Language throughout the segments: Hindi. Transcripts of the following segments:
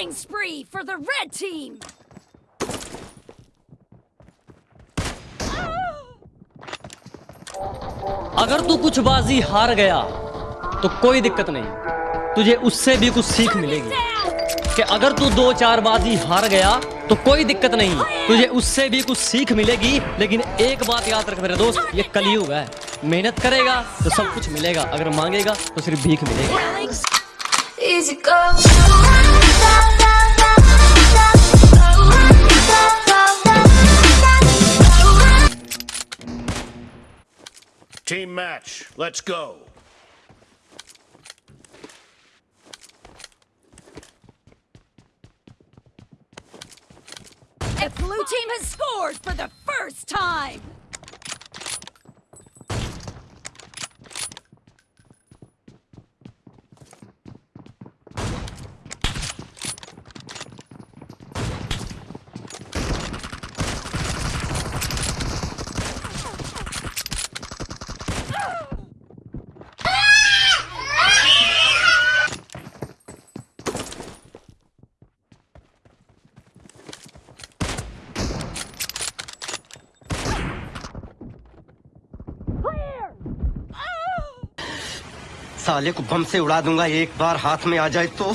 Killing spree for the red team! अगर तू कुछ बाजी हार गया तो कोई दिक्कत नहीं। तुझे उससे भी कुछ सीख मिलेगी। कि अगर तू दो चार बाजी हार गया तो कोई दिक्कत नहीं। तुझे उससे भी कुछ सीख मिलेगी लेकिन एक बात याद रख मेरे दोस्त ये कलयुग है। मेहनत करेगा तो सब कुछ मिलेगा। अगर मांगेगा तो सिर्फ़ भीख मिलेगी। Team match, let's go. The blue team has scored for the first time! साले को बम से उड़ा दूँगा एक बार हाथ में आ जाए तो।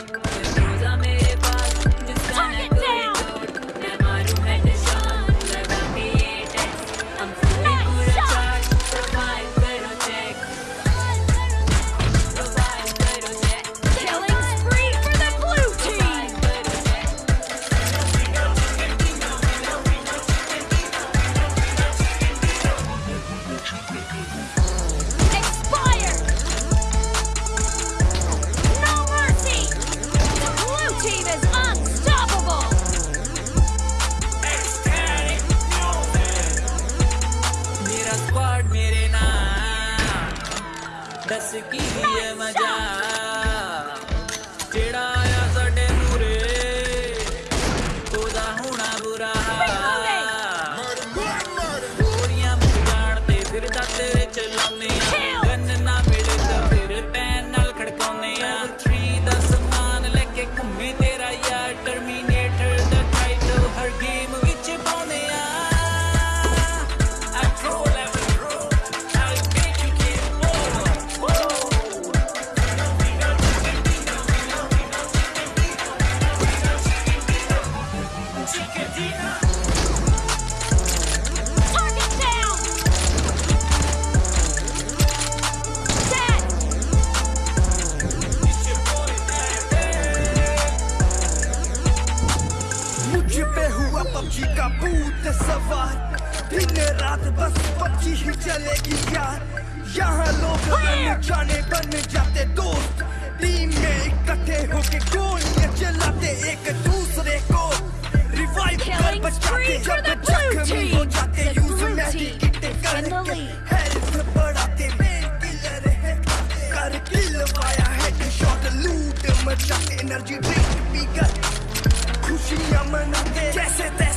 Sabura. रात बस बच्ची ही चलेगी यार। यहाँ लोग जाने बन जाते दोस्त। टीम में इकट्ठे होके गोलियाँ चलाते एक दूसरे को। रिवाइव कर बचाते जब जख्मी. हो जाते यूज़ मेडिकेट करके हेल्थ बढ़ाते। मेन किलर है। कर किल वाया लूट मचाते एनर्जी ड्रिंक पीकर खुशियाँ मनाते। जैसे तैसे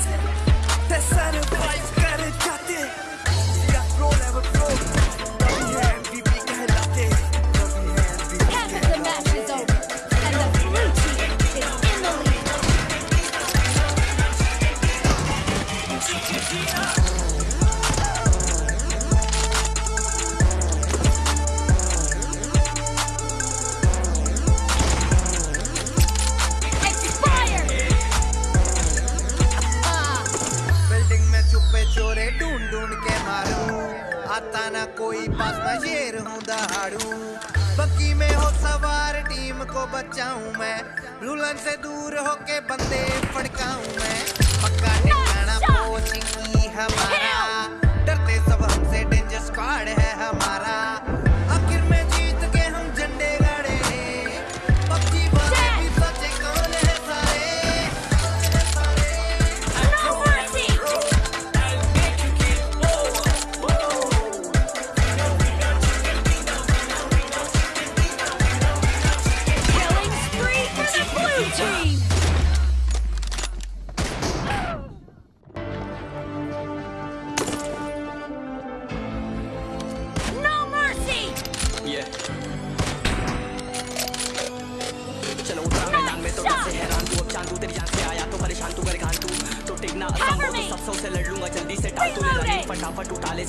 को बचाऊं मैं? रुलन से दूर होके बंदे फड़काऊं मैं? पक्का ठिकाना पोचिंगी हमारा। डरते सब हमसे डेंजर स्क्वाड है हमारा।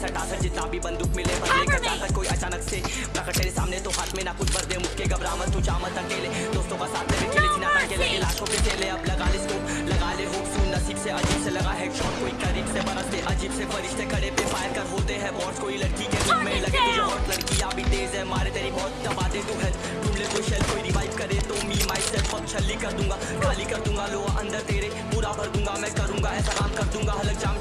सटा सर जितना भी बंदूक मिले पर लेकर जाकर कोई अचानक से। प्रकट तेरे सामने तो हाथ में ना कुछ भर दे मुक्के घबरा मत तू जा मत अकेले। दोस्तों का साथ में खेले जिना के लगे लाशों के चेले अब लगा ले स्कोप लगा ले होप सुन नसीब से अजीब से लगा हेडशॉट कोई करीब से बरसते अजीब से फरिश्ते खड़े पे फायर कर होते हैं बॉट्स कोई लड़की के रूप में लगे तुझे हॉट लड़की अभी तेज है मारे तेरी बहुत दबा दे तू हेल्थ ढूंढ ले कोई शेल कोई रिवाइव करे तो मी माई सेल्फ अब छल्ली कर दूँगा खाली कर दूँगा लो अंदर तेरे पूरा भर दूँगा मैं करूँगा ऐसा काम कर दूँगा। हलक जाम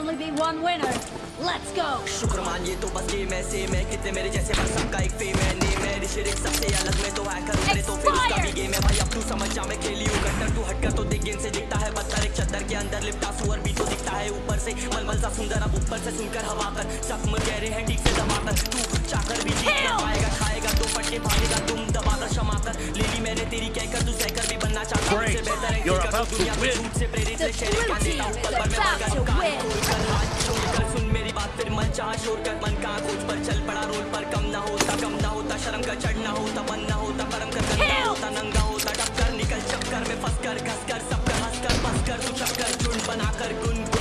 only be one winner. Let's go! शुक्र मानिए तो बस ये मैं सेम है। कितने मेरे जैसे बस सबका एक फेम है। नेम है ऋषिरिक सबसे अलग में तो हैकर उतरे तो फिर उसका भी गेम है। भाई अब तू समझ जा मैं खेली हूँ। कट्टर तू हटकर तो देख गेम से दिखता है पत्थर। एक चद्दर के अंदर लिपटा सुअर भी तो दिखता है ऊपर से। मलमल सा सुंदर अब ऊपर से सुनकर हवा कर। जख्म गहरे हैं ठीक से दबाकर तू चाकर भी जीत ना पाएगा खाएगा तो फटके भागेगा। तुम दबाकर क्षमा कर ले ली मैंने तेरी कहकर तू सहकर भी बनना चाहता हूँ। बेहतर है You're कि कर about तू to दुनिया में झूठ से प्रेरित team हूँ। is पल पर मैं सुन मेरी बात फिर मन चाह शोर कर मन का खोज पर चल पड़ा रोल पर कम ना होता कम ना होता शर्म का चढ़ना होता मन ना होता परम का Kill. होता नंगा होता टक्कर निकल चक्कर में फंस कर घस कर सब कर हंस कर बस कर तू चक्कर झुंड बनाकर गुनगुना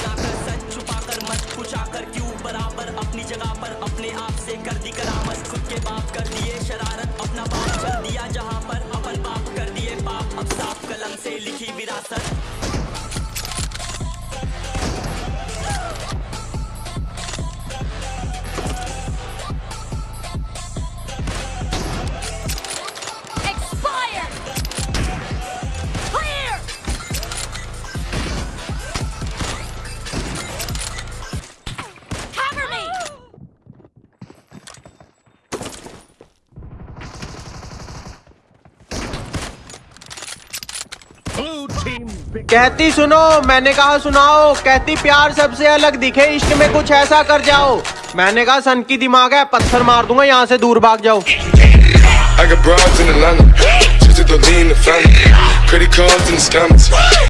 कहती सुनो, मैंने कहा सुनाओ। कहती, प्यार सबसे अलग दिखे, इश्क में कुछ ऐसा कर जाओ। मैंने कहा, सन की दिमाग है, पत्थर मार दूँगा, यहाँ से दूर भाग जाओ.